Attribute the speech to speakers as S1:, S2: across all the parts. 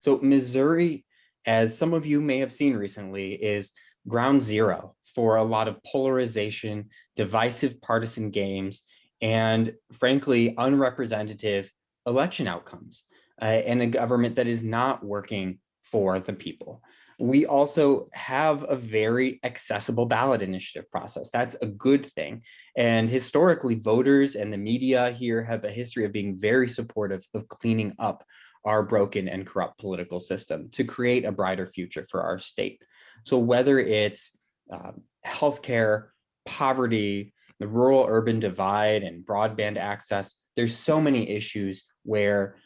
S1: So Missouri, as some of you may have seen recently, is ground zero for a lot of polarization, divisive partisan games, and frankly, unrepresentative election outcomes, uh, and a government that is not working for the people. We also have a very accessible ballot initiative process. That's a good thing. And historically, voters and the media here have a history of being very supportive of cleaning up our broken and corrupt political system to create a brighter future for our state. So whether it's uh, healthcare, poverty, the rural urban divide and broadband access, there's so many issues where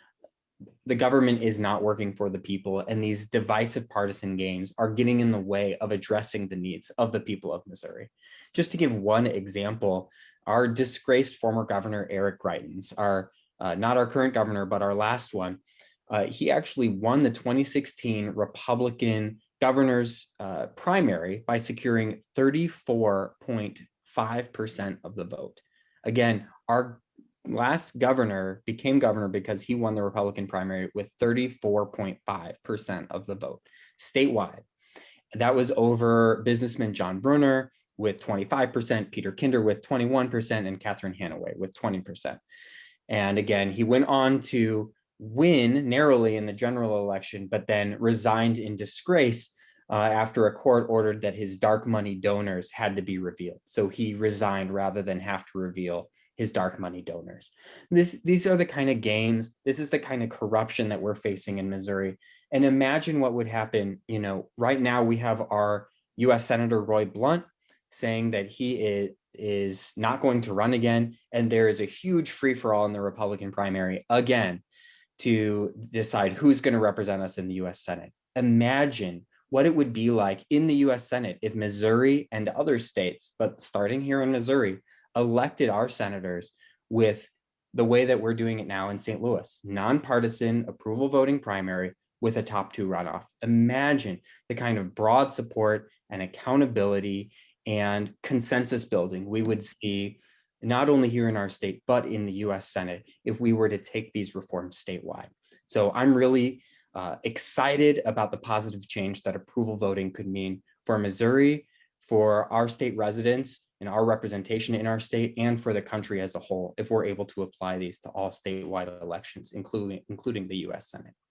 S1: the government is not working for the people and these divisive partisan games are getting in the way of addressing the needs of the people of Missouri. Just to give one example, our disgraced former governor, Eric Greitens, our uh, not our current governor, but our last one, uh, he actually won the 2016 Republican governor's uh, primary by securing 34.5% of the vote. Again, our last governor became governor because he won the Republican primary with 34.5% of the vote statewide. That was over businessman John Brunner with 25%, Peter Kinder with 21%, and Catherine Hanaway with 20%. And again, he went on to win narrowly in the general election, but then resigned in disgrace uh, after a court ordered that his dark money donors had to be revealed. So he resigned rather than have to reveal his dark money donors. This, these are the kind of games, this is the kind of corruption that we're facing in Missouri. And imagine what would happen, you know, right now we have our US Senator Roy Blunt saying that he is, is not going to run again. And there is a huge free for all in the Republican primary again to decide who's going to represent us in the US Senate. Imagine what it would be like in the US Senate if Missouri and other states, but starting here in Missouri, elected our senators with the way that we're doing it now in St. Louis, nonpartisan approval voting primary with a top two runoff. Imagine the kind of broad support and accountability and consensus building we would see not only here in our state, but in the US Senate if we were to take these reforms statewide. So I'm really uh, excited about the positive change that approval voting could mean for Missouri, for our state residents, and our representation in our state and for the country as a whole if we're able to apply these to all statewide elections, including, including the US Senate.